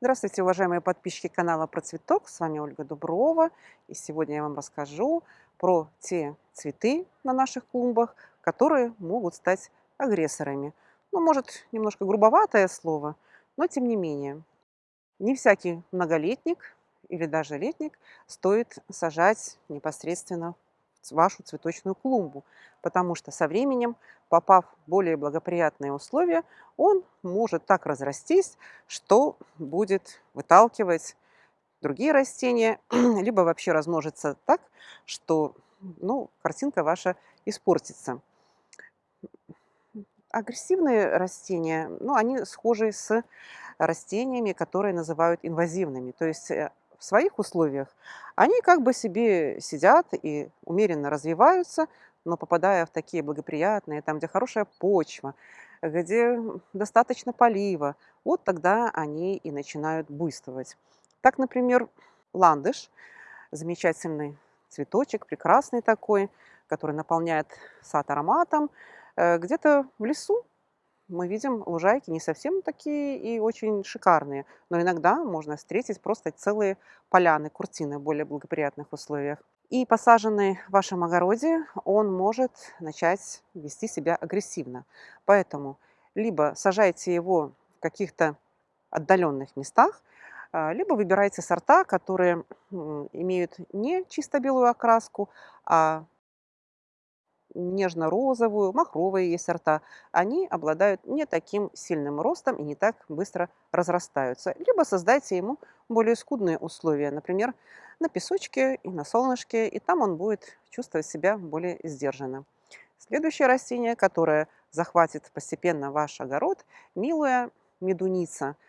Здравствуйте, уважаемые подписчики канала Про Цветок. С вами Ольга Дуброва. И сегодня я вам расскажу про те цветы на наших клумбах, которые могут стать агрессорами. Ну, может, немножко грубоватое слово, но тем не менее. Не всякий многолетник или даже летник стоит сажать непосредственно вашу цветочную клумбу, потому что со временем, попав в более благоприятные условия, он может так разрастись, что будет выталкивать другие растения, либо вообще размножится так, что ну, картинка ваша испортится. Агрессивные растения, ну, они схожи с растениями, которые называют инвазивными. То есть э, в своих условиях, они как бы себе сидят и умеренно развиваются, но попадая в такие благоприятные, там, где хорошая почва, где достаточно полива, вот тогда они и начинают буйствовать. Так, например, ландыш, замечательный цветочек, прекрасный такой, который наполняет сад ароматом, э, где-то в лесу мы видим лужайки не совсем такие и очень шикарные, но иногда можно встретить просто целые поляны, куртины в более благоприятных условиях. И посаженный в вашем огороде, он может начать вести себя агрессивно. Поэтому либо сажайте его в каких-то отдаленных местах, а, либо выбирайте сорта, которые имеют не чисто белую окраску, а нежно-розовую, махровые есть сорта, они обладают не таким сильным ростом и не так быстро разрастаются. Либо создайте ему более скудные условия, например, на песочке и на солнышке, и там он будет чувствовать себя более сдержанно. Следующее растение, которое захватит постепенно ваш огород, милая медуница –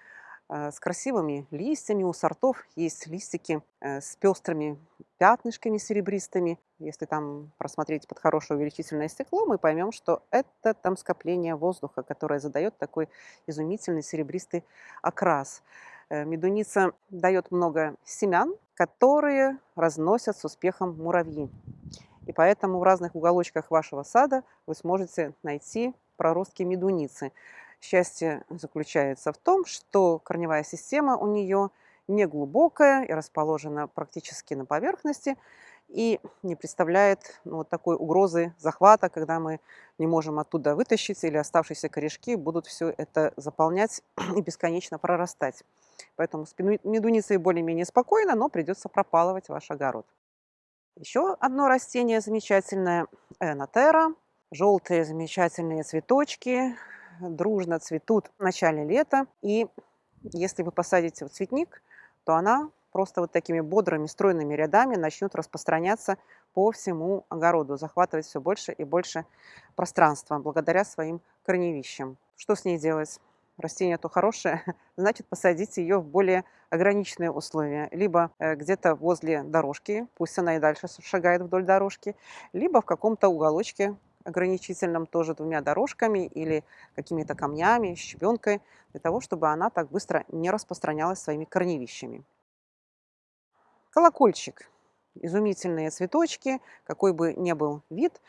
с красивыми листьями. У сортов есть листики э, с пестрыми пятнышками серебристыми. Если там просмотреть под хорошее увеличительное стекло, мы поймем, что это там скопление воздуха, которое задает такой изумительный серебристый окрас. Э, медуница дает много семян, которые разносят с успехом муравьи. И поэтому в разных уголочках вашего сада вы сможете найти проростки медуницы. Счастье заключается в том, что корневая система у нее не глубокая и расположена практически на поверхности и не представляет ну, вот такой угрозы захвата, когда мы не можем оттуда вытащить или оставшиеся корешки будут все это заполнять и бесконечно прорастать. Поэтому с медуницей более-менее спокойно, но придется пропалывать ваш огород. Еще одно растение замечательное – энотера. Желтые замечательные цветочки, дружно цветут в начале лета. И если вы посадите в цветник, то она просто вот такими бодрыми, стройными рядами начнет распространяться по всему огороду, захватывать все больше и больше пространства благодаря своим корневищам. Что с ней делать? Растение то хорошее, значит посадите ее в более ограниченные условия. Либо э, где-то возле дорожки, пусть она и дальше шагает вдоль дорожки, либо в каком-то уголочке ограничительном тоже двумя дорожками или какими-то камнями, щебенкой, для того, чтобы она так быстро не распространялась своими корневищами. Колокольчик. Изумительные цветочки, какой бы ни был вид,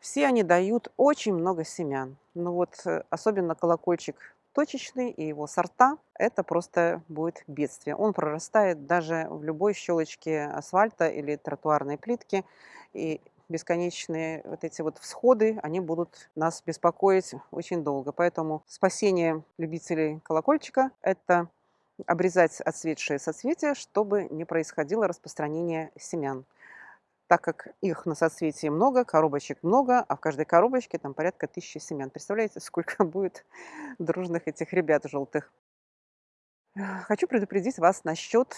все они дают очень много семян. Ну вот э, особенно колокольчик точечный и его сорта, это просто будет бедствие. Он прорастает даже в любой щелочке асфальта или тротуарной плитки. И бесконечные вот эти вот всходы, они будут нас беспокоить очень долго. Поэтому спасение любителей колокольчика – это обрезать отцветшие соцветия, чтобы не происходило распространение семян. Так как их на соцветии много, коробочек много, а в каждой коробочке там порядка тысячи семян. Представляете, сколько будет дружных этих ребят желтых? Хочу предупредить вас насчет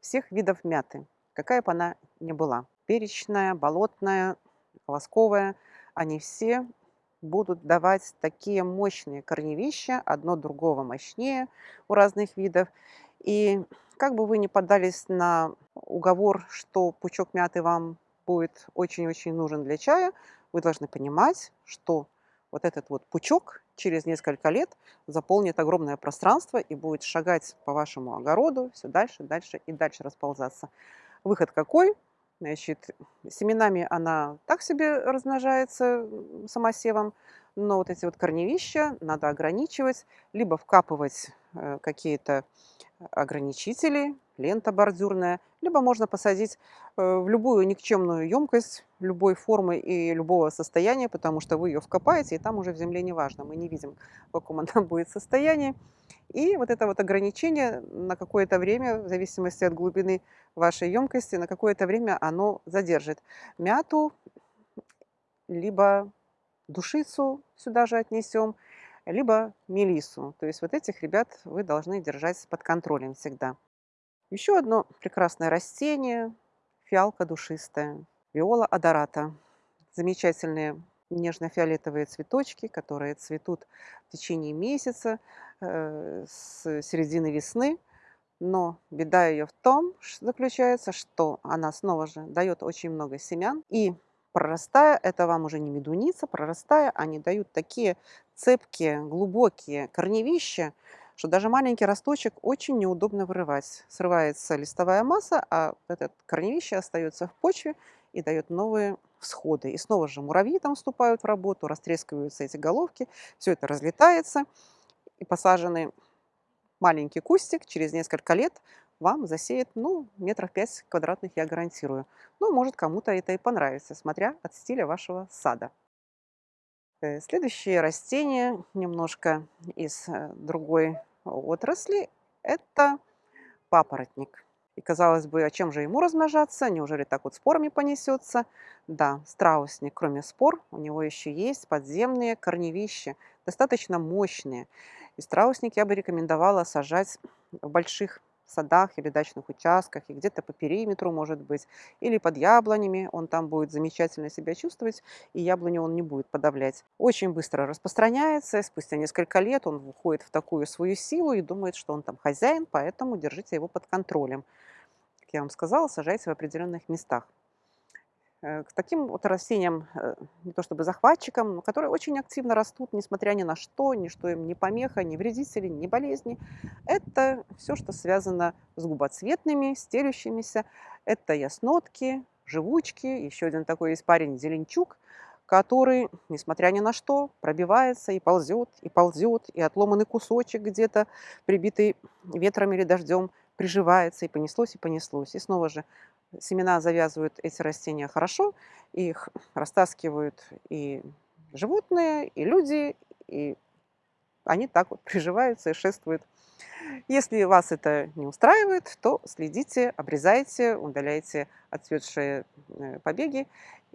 всех видов мяты, какая бы она ни была перечная, болотная, колосковая, они все будут давать такие мощные корневища, одно другого мощнее у разных видов. И как бы вы ни поддались на уговор, что пучок мяты вам будет очень-очень нужен для чая, вы должны понимать, что вот этот вот пучок через несколько лет заполнит огромное пространство и будет шагать по вашему огороду все дальше, дальше и дальше расползаться. Выход какой? Значит, семенами она так себе размножается самосевом, но вот эти вот корневища надо ограничивать, либо вкапывать э, какие-то ограничители, лента бордюрная, либо можно посадить э, в любую никчемную емкость любой формы и любого состояния, потому что вы ее вкопаете, и там уже в земле не важно. Мы не видим, в каком она будет состоянии. И вот это вот ограничение на какое-то время, в зависимости от глубины вашей емкости, на какое-то время оно задержит мяту, либо душицу сюда же отнесем, либо мелису. То есть вот этих ребят вы должны держать под контролем всегда. Еще одно прекрасное растение, фиалка душистая, виола адората. Замечательные нежно-фиолетовые цветочки, которые цветут в течение месяца, э, с середины весны. Но беда ее в том заключается, что она снова же дает очень много семян. И прорастая, это вам уже не медуница, прорастая, они дают такие цепкие, глубокие корневища, что даже маленький росточек очень неудобно вырывать. Срывается листовая масса, а этот корневище остается в почве и дает новые всходы. И снова же муравьи там вступают в работу, растрескиваются эти головки, все это разлетается, и посаженный маленький кустик через несколько лет вам засеет, ну, метров пять квадратных, я гарантирую. Ну, может, кому-то это и понравится, смотря от стиля вашего сада. Э, следующее растение, немножко из э, другой отрасли, это папоротник. И казалось бы, а чем же ему размножаться? Неужели так вот спорами понесется? Да, страусник, кроме спор, у него еще есть подземные корневища, достаточно мощные. И страусник я бы рекомендовала сажать в больших садах или дачных участках, и где-то по периметру, может быть, или под яблонями, он там будет замечательно себя чувствовать, и яблоню он не будет подавлять. Очень быстро распространяется, спустя несколько лет он входит в такую свою силу и думает, что он там хозяин, поэтому держите его под контролем. Как я вам сказала, сажайте в определенных местах. Э, к таким вот растениям, э, не то чтобы захватчикам, но которые очень активно растут, несмотря ни на что, ни что им не помеха, ни вредители, ни болезни. Это все, что связано с губоцветными, стелющимися. Это яснотки, живучки, еще один такой есть парень, зеленчук, который, несмотря ни на что, пробивается и ползет, и ползет, и отломанный кусочек где-то, прибитый ветром или дождем, приживается, и понеслось, и понеслось. И снова же семена завязывают эти растения хорошо, их растаскивают и животные, и люди, и они так вот приживаются и шествуют. Если вас это не устраивает, то следите, обрезайте, удаляйте отцветшие э, побеги,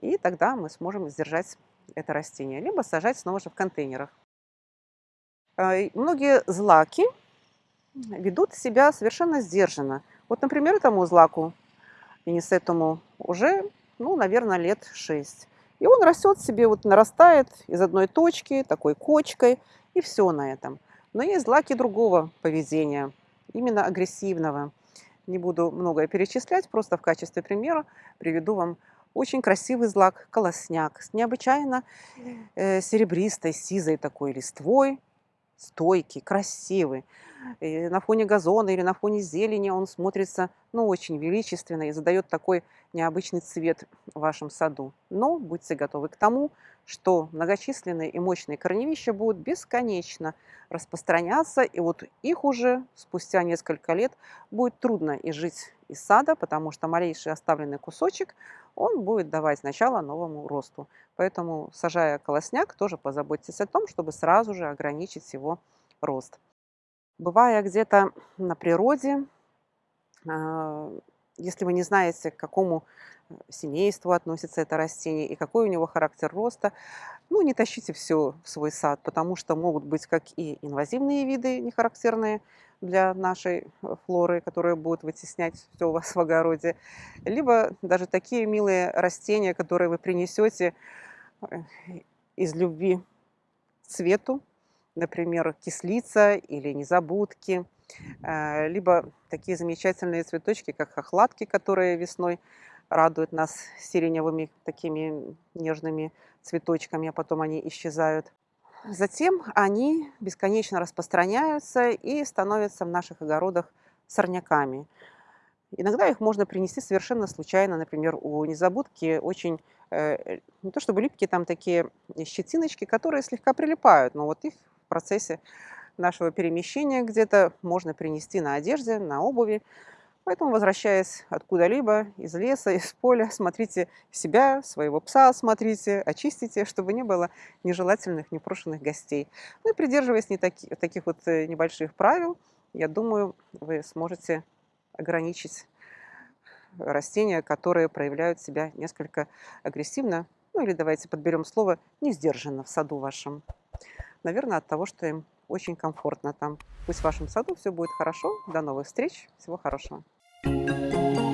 и тогда мы сможем сдержать это растение, либо сажать снова же в контейнерах. А, многие злаки ведут себя совершенно сдержанно. Вот, например, этому злаку этому уже, ну, наверное, лет 6. И он растет себе, вот нарастает из одной точки, такой кочкой, и все на этом. Но есть злаки другого поведения, именно агрессивного. Не буду многое перечислять, просто в качестве примера приведу вам очень красивый злак, колосняк, с необычайно э, серебристой, сизой такой листвой, стойкий, красивый. И на фоне газона или на фоне зелени он смотрится ну, очень величественно и задает такой необычный цвет в вашем саду. Но будьте готовы к тому, что многочисленные и мощные корневища будут бесконечно распространяться, и вот их уже спустя несколько лет будет трудно изжить из сада, потому что малейший оставленный кусочек, он будет давать начало новому росту. Поэтому, сажая колосняк, тоже позаботьтесь о том, чтобы сразу же ограничить его рост. Бывая где-то на природе, а, если вы не знаете, к какому э, семейству относится это растение и какой у него характер роста, ну, не тащите все в свой сад, потому что могут быть как и инвазивные виды, не характерные для нашей э, флоры, которые будут вытеснять все у вас в огороде, либо даже такие милые растения, которые вы принесете э, из любви цвету, например, кислица или незабудки, э, либо такие замечательные цветочки, как хохлатки, которые весной радуют нас сиреневыми такими нежными цветочками, а потом они исчезают. Затем они бесконечно распространяются и становятся в наших огородах сорняками. Иногда их можно принести совершенно случайно. Например, у незабудки очень, э, не то чтобы липкие, там такие щетиночки, которые слегка прилипают, но вот их в процессе нашего перемещения где-то можно принести на одежде, на обуви. Поэтому, возвращаясь откуда-либо, из леса, из поля, смотрите себя, своего пса смотрите, очистите, чтобы не было нежелательных, непрошенных гостей. Ну и придерживаясь не таки, таких вот э, небольших правил, я думаю, вы сможете ограничить растения, которые проявляют себя несколько агрессивно, ну или давайте подберем слово «не сдержанно» в саду вашем. Наверное, от того, что им очень комфортно там. Пусть в вашем саду все будет хорошо. До новых встреч. Всего хорошего. Música